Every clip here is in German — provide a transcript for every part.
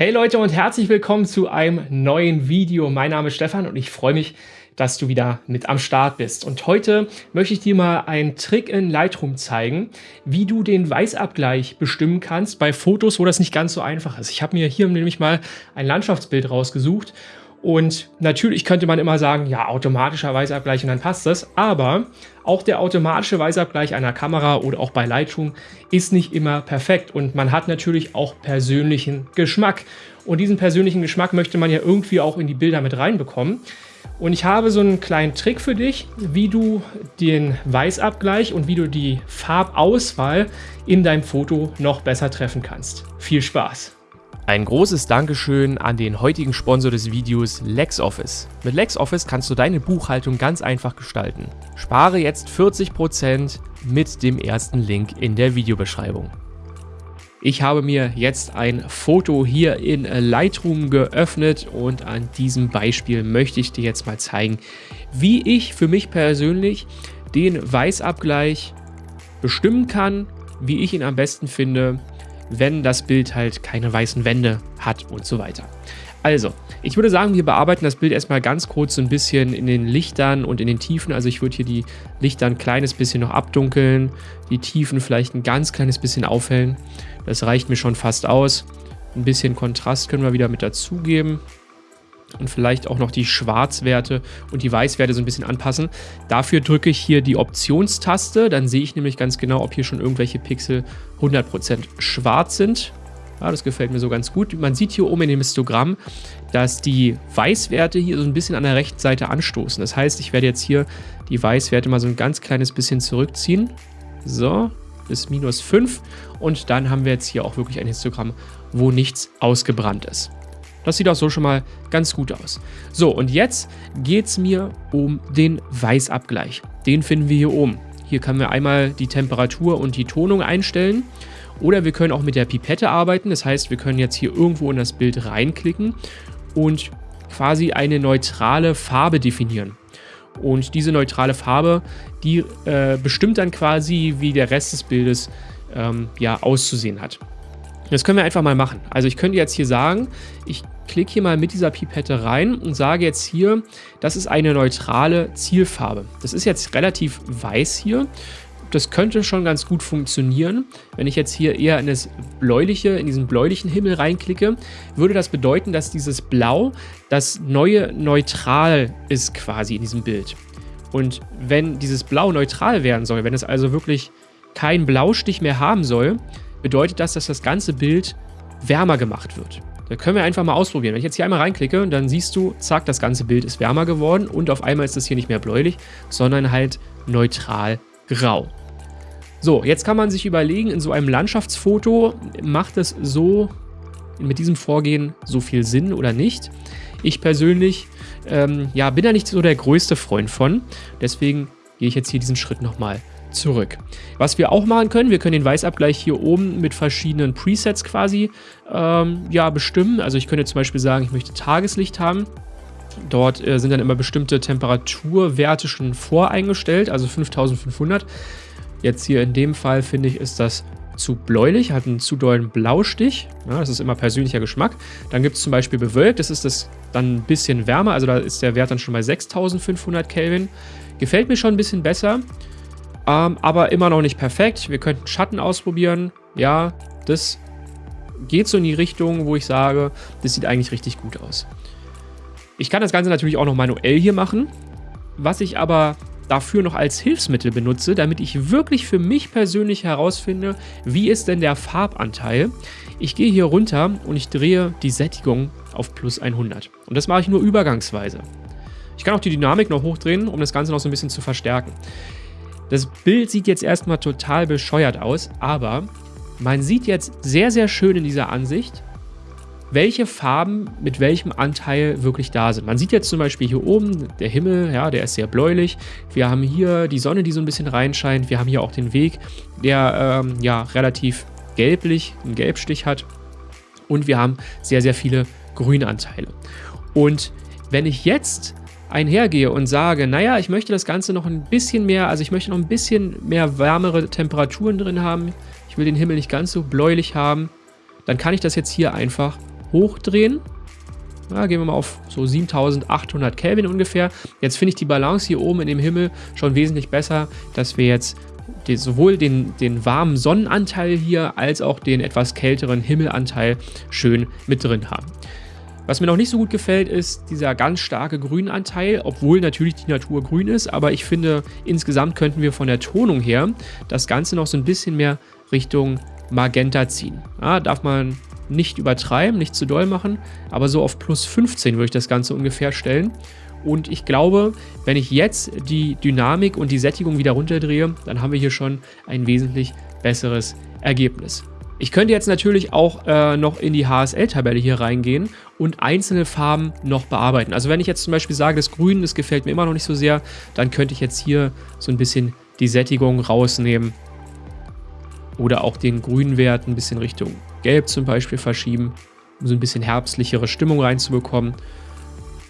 Hey Leute und herzlich willkommen zu einem neuen Video. Mein Name ist Stefan und ich freue mich, dass du wieder mit am Start bist. Und heute möchte ich dir mal einen Trick in Lightroom zeigen, wie du den Weißabgleich bestimmen kannst bei Fotos, wo das nicht ganz so einfach ist. Ich habe mir hier nämlich mal ein Landschaftsbild rausgesucht und natürlich könnte man immer sagen, ja, automatischer Weißabgleich und dann passt das. Aber auch der automatische Weißabgleich einer Kamera oder auch bei Lightroom ist nicht immer perfekt. Und man hat natürlich auch persönlichen Geschmack. Und diesen persönlichen Geschmack möchte man ja irgendwie auch in die Bilder mit reinbekommen. Und ich habe so einen kleinen Trick für dich, wie du den Weißabgleich und wie du die Farbauswahl in deinem Foto noch besser treffen kannst. Viel Spaß! Ein großes Dankeschön an den heutigen Sponsor des Videos LexOffice. Mit LexOffice kannst du deine Buchhaltung ganz einfach gestalten. Spare jetzt 40% mit dem ersten Link in der Videobeschreibung. Ich habe mir jetzt ein Foto hier in Lightroom geöffnet und an diesem Beispiel möchte ich dir jetzt mal zeigen, wie ich für mich persönlich den Weißabgleich bestimmen kann, wie ich ihn am besten finde wenn das Bild halt keine weißen Wände hat und so weiter. Also, ich würde sagen, wir bearbeiten das Bild erstmal ganz kurz so ein bisschen in den Lichtern und in den Tiefen. Also ich würde hier die Lichter ein kleines bisschen noch abdunkeln, die Tiefen vielleicht ein ganz kleines bisschen aufhellen. Das reicht mir schon fast aus. Ein bisschen Kontrast können wir wieder mit dazugeben und vielleicht auch noch die Schwarzwerte und die Weißwerte so ein bisschen anpassen. Dafür drücke ich hier die Optionstaste, dann sehe ich nämlich ganz genau, ob hier schon irgendwelche Pixel 100% schwarz sind. Ja, das gefällt mir so ganz gut. Man sieht hier oben in dem Histogramm, dass die Weißwerte hier so ein bisschen an der rechten Seite anstoßen. Das heißt, ich werde jetzt hier die Weißwerte mal so ein ganz kleines bisschen zurückziehen. So, bis minus 5. Und dann haben wir jetzt hier auch wirklich ein Histogramm, wo nichts ausgebrannt ist. Das sieht auch so schon mal ganz gut aus. So, und jetzt geht es mir um den Weißabgleich. Den finden wir hier oben. Hier können wir einmal die Temperatur und die Tonung einstellen. Oder wir können auch mit der Pipette arbeiten. Das heißt, wir können jetzt hier irgendwo in das Bild reinklicken und quasi eine neutrale Farbe definieren. Und diese neutrale Farbe, die äh, bestimmt dann quasi, wie der Rest des Bildes ähm, ja, auszusehen hat. Das können wir einfach mal machen. Also ich könnte jetzt hier sagen, ich klicke hier mal mit dieser Pipette rein und sage jetzt hier, das ist eine neutrale Zielfarbe. Das ist jetzt relativ weiß hier. Das könnte schon ganz gut funktionieren. Wenn ich jetzt hier eher in das bläuliche, in diesen bläulichen Himmel reinklicke, würde das bedeuten, dass dieses Blau das neue Neutral ist quasi in diesem Bild. Und wenn dieses Blau neutral werden soll, wenn es also wirklich keinen Blaustich mehr haben soll, bedeutet das, dass das ganze Bild wärmer gemacht wird. Da können wir einfach mal ausprobieren. Wenn ich jetzt hier einmal reinklicke, dann siehst du, zack, das ganze Bild ist wärmer geworden und auf einmal ist das hier nicht mehr bläulich, sondern halt neutral grau. So, jetzt kann man sich überlegen, in so einem Landschaftsfoto macht es so mit diesem Vorgehen so viel Sinn oder nicht. Ich persönlich ähm, ja, bin da nicht so der größte Freund von. Deswegen gehe ich jetzt hier diesen Schritt nochmal zurück. Was wir auch machen können, wir können den Weißabgleich hier oben mit verschiedenen Presets quasi ähm, ja, bestimmen. Also ich könnte zum Beispiel sagen, ich möchte Tageslicht haben. Dort äh, sind dann immer bestimmte Temperaturwerte schon voreingestellt, also 5500. Jetzt hier in dem Fall finde ich, ist das zu bläulich, hat einen zu dollen Blaustich. Ja, das ist immer persönlicher Geschmack. Dann gibt es zum Beispiel bewölkt, das ist das dann ein bisschen wärmer, also da ist der Wert dann schon bei 6500 Kelvin. Gefällt mir schon ein bisschen besser. Ähm, aber immer noch nicht perfekt. Wir könnten Schatten ausprobieren. Ja, das geht so in die Richtung, wo ich sage, das sieht eigentlich richtig gut aus. Ich kann das Ganze natürlich auch noch manuell hier machen. Was ich aber dafür noch als Hilfsmittel benutze, damit ich wirklich für mich persönlich herausfinde, wie ist denn der Farbanteil. Ich gehe hier runter und ich drehe die Sättigung auf plus 100. Und das mache ich nur übergangsweise. Ich kann auch die Dynamik noch hochdrehen, um das Ganze noch so ein bisschen zu verstärken. Das Bild sieht jetzt erstmal total bescheuert aus, aber man sieht jetzt sehr, sehr schön in dieser Ansicht, welche Farben mit welchem Anteil wirklich da sind. Man sieht jetzt zum Beispiel hier oben, der Himmel, ja, der ist sehr bläulich. Wir haben hier die Sonne, die so ein bisschen reinscheint. Wir haben hier auch den Weg, der ähm, ja relativ gelblich, einen Gelbstich hat. Und wir haben sehr, sehr viele Grünanteile. Und wenn ich jetzt einhergehe und sage, naja, ich möchte das Ganze noch ein bisschen mehr, also ich möchte noch ein bisschen mehr wärmere Temperaturen drin haben, ich will den Himmel nicht ganz so bläulich haben, dann kann ich das jetzt hier einfach hochdrehen. Ja, gehen wir mal auf so 7800 Kelvin ungefähr. Jetzt finde ich die Balance hier oben in dem Himmel schon wesentlich besser, dass wir jetzt die, sowohl den, den warmen Sonnenanteil hier als auch den etwas kälteren Himmelanteil schön mit drin haben. Was mir noch nicht so gut gefällt, ist dieser ganz starke Grünanteil, obwohl natürlich die Natur grün ist, aber ich finde, insgesamt könnten wir von der Tonung her das Ganze noch so ein bisschen mehr Richtung Magenta ziehen. Ja, darf man nicht übertreiben, nicht zu doll machen, aber so auf plus 15 würde ich das Ganze ungefähr stellen. Und ich glaube, wenn ich jetzt die Dynamik und die Sättigung wieder runterdrehe, dann haben wir hier schon ein wesentlich besseres Ergebnis. Ich könnte jetzt natürlich auch äh, noch in die HSL-Tabelle hier reingehen und einzelne Farben noch bearbeiten. Also wenn ich jetzt zum Beispiel sage, das Grün, das gefällt mir immer noch nicht so sehr, dann könnte ich jetzt hier so ein bisschen die Sättigung rausnehmen oder auch den grünen Wert ein bisschen Richtung Gelb zum Beispiel verschieben, um so ein bisschen herbstlichere Stimmung reinzubekommen.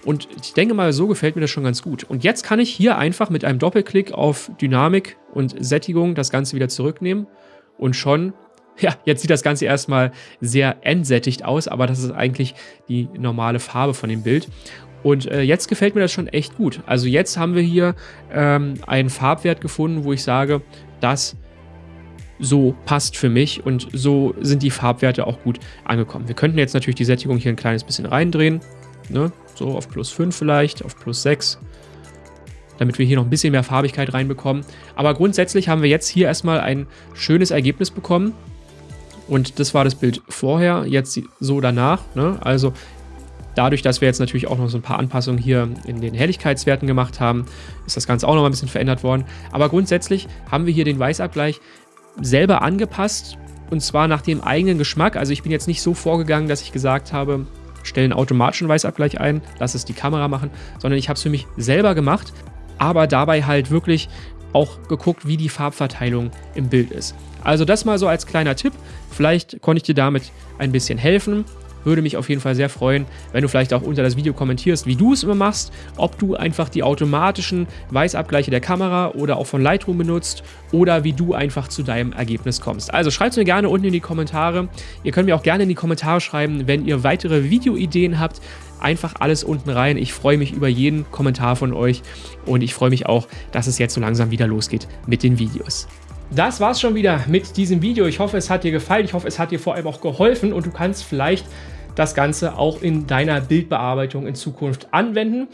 Und ich denke mal, so gefällt mir das schon ganz gut. Und jetzt kann ich hier einfach mit einem Doppelklick auf Dynamik und Sättigung das Ganze wieder zurücknehmen und schon ja, jetzt sieht das Ganze erstmal sehr entsättigt aus, aber das ist eigentlich die normale Farbe von dem Bild. Und äh, jetzt gefällt mir das schon echt gut. Also jetzt haben wir hier ähm, einen Farbwert gefunden, wo ich sage, das so passt für mich und so sind die Farbwerte auch gut angekommen. Wir könnten jetzt natürlich die Sättigung hier ein kleines bisschen reindrehen, ne? so auf plus 5 vielleicht, auf plus 6, damit wir hier noch ein bisschen mehr Farbigkeit reinbekommen. Aber grundsätzlich haben wir jetzt hier erstmal ein schönes Ergebnis bekommen. Und das war das Bild vorher, jetzt so danach. Ne? Also dadurch, dass wir jetzt natürlich auch noch so ein paar Anpassungen hier in den Helligkeitswerten gemacht haben, ist das Ganze auch noch ein bisschen verändert worden. Aber grundsätzlich haben wir hier den Weißabgleich selber angepasst und zwar nach dem eigenen Geschmack. Also ich bin jetzt nicht so vorgegangen, dass ich gesagt habe, stelle einen automatischen Weißabgleich ein, lass es die Kamera machen, sondern ich habe es für mich selber gemacht, aber dabei halt wirklich auch geguckt, wie die Farbverteilung im Bild ist. Also das mal so als kleiner Tipp. Vielleicht konnte ich dir damit ein bisschen helfen. Würde mich auf jeden Fall sehr freuen, wenn du vielleicht auch unter das Video kommentierst, wie du es immer machst, ob du einfach die automatischen Weißabgleiche der Kamera oder auch von Lightroom benutzt oder wie du einfach zu deinem Ergebnis kommst. Also schreibt es mir gerne unten in die Kommentare. Ihr könnt mir auch gerne in die Kommentare schreiben, wenn ihr weitere Videoideen habt. Einfach alles unten rein. Ich freue mich über jeden Kommentar von euch und ich freue mich auch, dass es jetzt so langsam wieder losgeht mit den Videos. Das war's schon wieder mit diesem Video. Ich hoffe, es hat dir gefallen. Ich hoffe, es hat dir vor allem auch geholfen und du kannst vielleicht das Ganze auch in deiner Bildbearbeitung in Zukunft anwenden.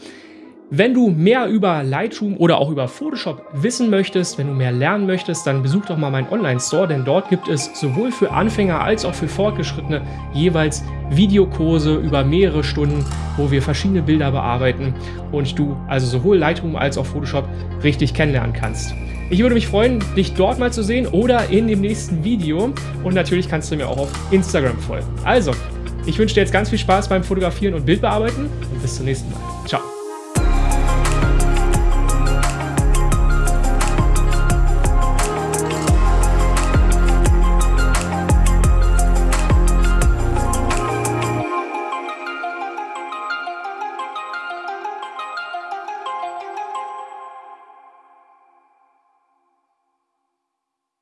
Wenn du mehr über Lightroom oder auch über Photoshop wissen möchtest, wenn du mehr lernen möchtest, dann besuch doch mal meinen Online-Store, denn dort gibt es sowohl für Anfänger als auch für Fortgeschrittene jeweils Videokurse über mehrere Stunden, wo wir verschiedene Bilder bearbeiten und du also sowohl Lightroom als auch Photoshop richtig kennenlernen kannst. Ich würde mich freuen, dich dort mal zu sehen oder in dem nächsten Video und natürlich kannst du mir auch auf Instagram folgen. Also, ich wünsche dir jetzt ganz viel Spaß beim Fotografieren und Bildbearbeiten und bis zum nächsten Mal.